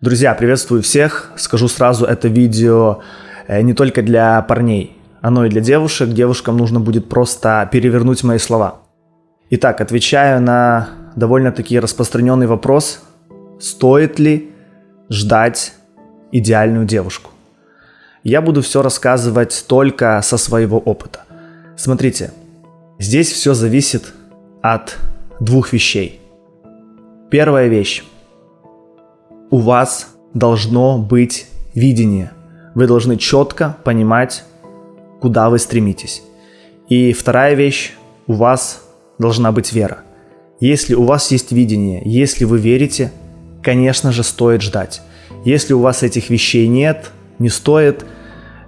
Друзья, приветствую всех. Скажу сразу, это видео э, не только для парней, оно и для девушек. Девушкам нужно будет просто перевернуть мои слова. Итак, отвечаю на довольно-таки распространенный вопрос. Стоит ли ждать идеальную девушку? Я буду все рассказывать только со своего опыта. Смотрите, здесь все зависит от двух вещей. Первая вещь у вас должно быть видение. Вы должны четко понимать, куда вы стремитесь. И вторая вещь, у вас должна быть вера. Если у вас есть видение, если вы верите, конечно же, стоит ждать. Если у вас этих вещей нет, не стоит,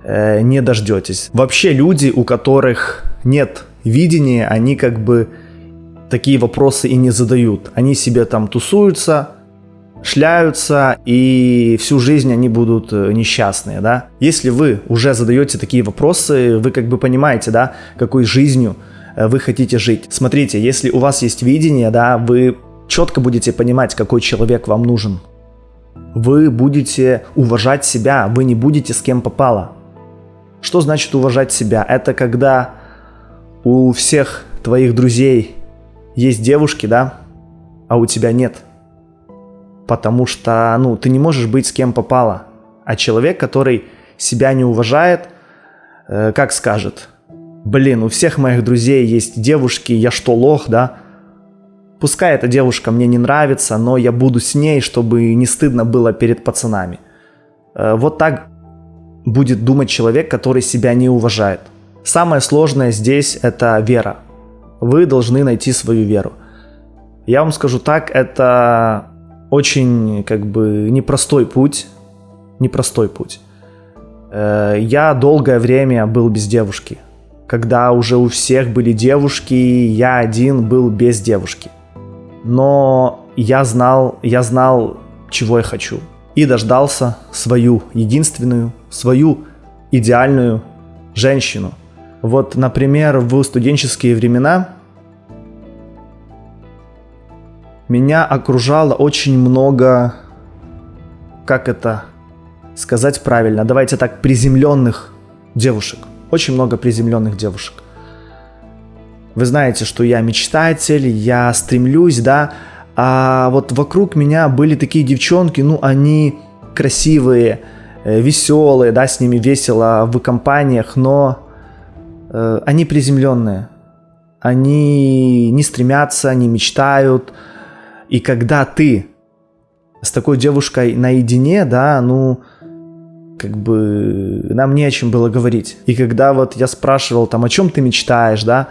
э, не дождетесь. Вообще люди, у которых нет видения, они как бы такие вопросы и не задают. Они себе там тусуются, шляются, и всю жизнь они будут э, несчастные, да. Если вы уже задаете такие вопросы, вы как бы понимаете, да, какой жизнью э, вы хотите жить. Смотрите, если у вас есть видение, да, вы четко будете понимать, какой человек вам нужен. Вы будете уважать себя, вы не будете с кем попало. Что значит уважать себя? Это когда у всех твоих друзей есть девушки, да, а у тебя нет – потому что, ну, ты не можешь быть с кем попало. А человек, который себя не уважает, э, как скажет, блин, у всех моих друзей есть девушки, я что, лох, да? Пускай эта девушка мне не нравится, но я буду с ней, чтобы не стыдно было перед пацанами. Э, вот так будет думать человек, который себя не уважает. Самое сложное здесь это вера. Вы должны найти свою веру. Я вам скажу так, это очень как бы непростой путь, непростой путь. Э, я долгое время был без девушки. Когда уже у всех были девушки, я один был без девушки. Но я знал, я знал, чего я хочу. И дождался свою единственную, свою идеальную женщину. Вот, например, в студенческие времена меня окружало очень много, как это сказать правильно, давайте так, приземленных девушек. Очень много приземленных девушек. Вы знаете, что я мечтатель, я стремлюсь, да, а вот вокруг меня были такие девчонки, ну, они красивые, э, веселые, да, с ними весело в компаниях, но э, они приземленные. Они не стремятся, не мечтают, и когда ты с такой девушкой наедине, да, ну, как бы нам не о чем было говорить. И когда вот я спрашивал там, о чем ты мечтаешь, да,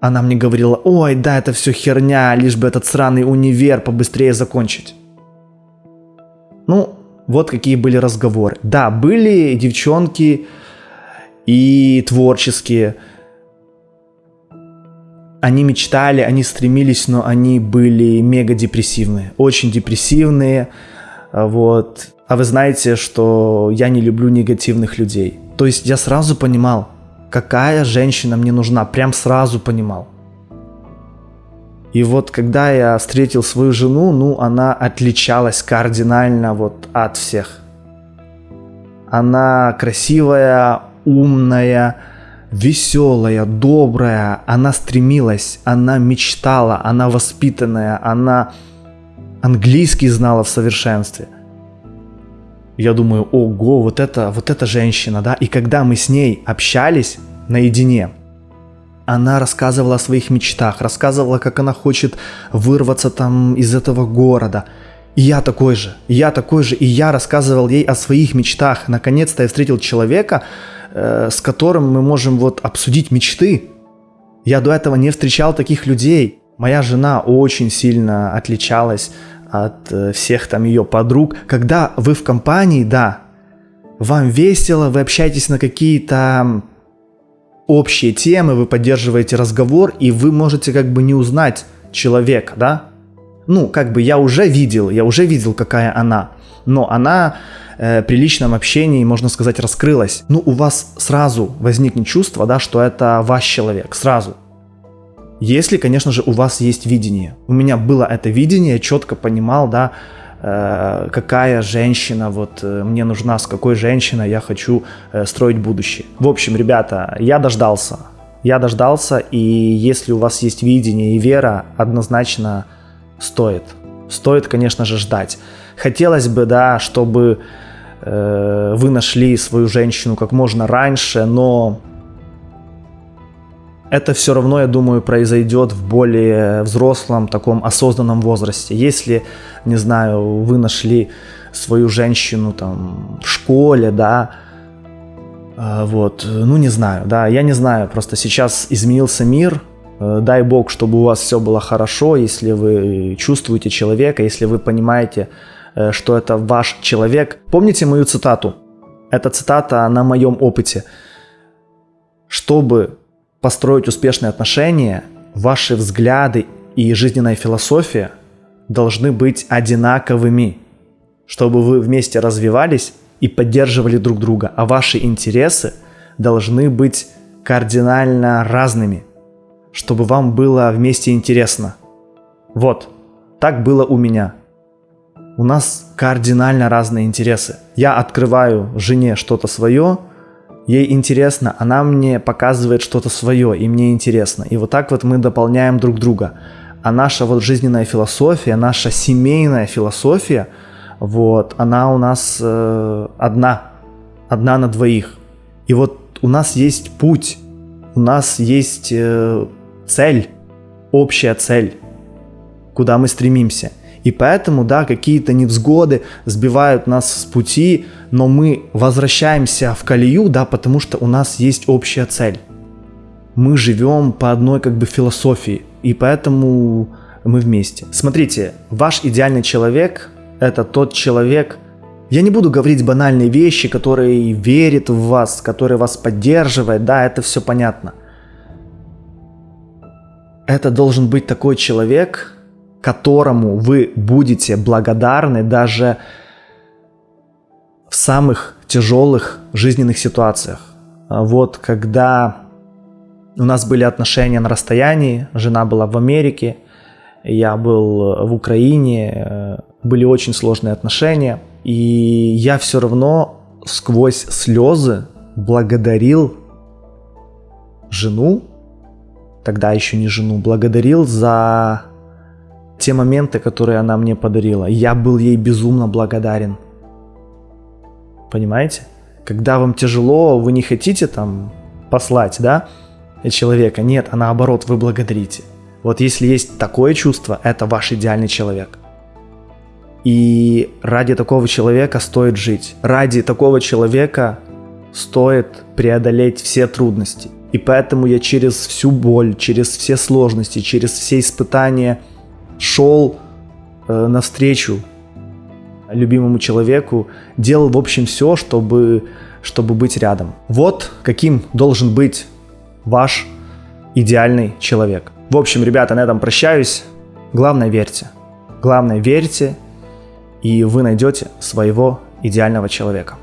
она мне говорила, ой, да, это все херня, лишь бы этот сраный универ побыстрее закончить. Ну, вот какие были разговоры. Да, были девчонки и творческие, они мечтали, они стремились, но они были мега депрессивные, очень депрессивные, а, вот. А вы знаете, что я не люблю негативных людей. То есть я сразу понимал, какая женщина мне нужна, прям сразу понимал. И вот когда я встретил свою жену, ну, она отличалась кардинально вот от всех. Она красивая, умная, веселая, добрая, она стремилась, она мечтала, она воспитанная, она английский знала в совершенстве. Я думаю, ого, вот это, вот эта женщина, да, и когда мы с ней общались наедине, она рассказывала о своих мечтах, рассказывала, как она хочет вырваться там из этого города. И я такой же, я такой же, и я рассказывал ей о своих мечтах. Наконец-то я встретил человека, Э, с которым мы можем вот обсудить мечты. Я до этого не встречал таких людей. Моя жена очень сильно отличалась от э, всех там ее подруг. Когда вы в компании, да, вам весело, вы общаетесь на какие-то общие темы, вы поддерживаете разговор, и вы можете как бы не узнать человека, да? Ну, как бы я уже видел, я уже видел, какая она, но она э, при личном общении, можно сказать, раскрылась, ну, у вас сразу возникнет чувство, да, что это ваш человек, сразу. Если, конечно же, у вас есть видение. У меня было это видение, я четко понимал, да, э, какая женщина вот э, мне нужна, с какой женщиной я хочу э, строить будущее. В общем, ребята, я дождался. Я дождался, и если у вас есть видение и вера, однозначно стоит. Стоит, конечно же, ждать. Хотелось бы, да, чтобы э, вы нашли свою женщину как можно раньше, но это все равно, я думаю, произойдет в более взрослом, таком осознанном возрасте. Если, не знаю, вы нашли свою женщину там в школе, да, э, вот, ну не знаю, да, я не знаю, просто сейчас изменился мир, э, дай бог, чтобы у вас все было хорошо, если вы чувствуете человека, если вы понимаете, что это ваш человек. Помните мою цитату? Эта цитата на моем опыте. Чтобы построить успешные отношения, ваши взгляды и жизненная философия должны быть одинаковыми, чтобы вы вместе развивались и поддерживали друг друга, а ваши интересы должны быть кардинально разными, чтобы вам было вместе интересно. Вот, так было у меня. У нас кардинально разные интересы. Я открываю жене что-то свое, ей интересно, она мне показывает что-то свое, и мне интересно. И вот так вот мы дополняем друг друга. А наша вот жизненная философия, наша семейная философия, вот, она у нас э, одна, одна на двоих. И вот у нас есть путь, у нас есть э, цель, общая цель, куда мы стремимся – и поэтому, да, какие-то невзгоды сбивают нас с пути, но мы возвращаемся в колею, да, потому что у нас есть общая цель. Мы живем по одной как бы философии, и поэтому мы вместе. Смотрите, ваш идеальный человек – это тот человек, я не буду говорить банальные вещи, которые верит в вас, который вас поддерживает, да, это все понятно. Это должен быть такой человек, которому вы будете благодарны даже в самых тяжелых жизненных ситуациях. А вот когда у нас были отношения на расстоянии, жена была в Америке, я был в Украине, э, были очень сложные отношения, и я все равно сквозь слезы благодарил жену, тогда еще не жену, благодарил за те моменты, которые она мне подарила. Я был ей безумно благодарен. Понимаете? Когда вам тяжело, вы не хотите там послать, да, человека. Нет, а наоборот, вы благодарите. Вот если есть такое чувство, это ваш идеальный человек. И ради такого человека стоит жить. Ради такого человека стоит преодолеть все трудности. И поэтому я через всю боль, через все сложности, через все испытания – шел э, навстречу любимому человеку, делал, в общем, все, чтобы, чтобы быть рядом. Вот каким должен быть ваш идеальный человек. В общем, ребята, на этом прощаюсь. Главное, верьте. Главное, верьте, и вы найдете своего идеального человека.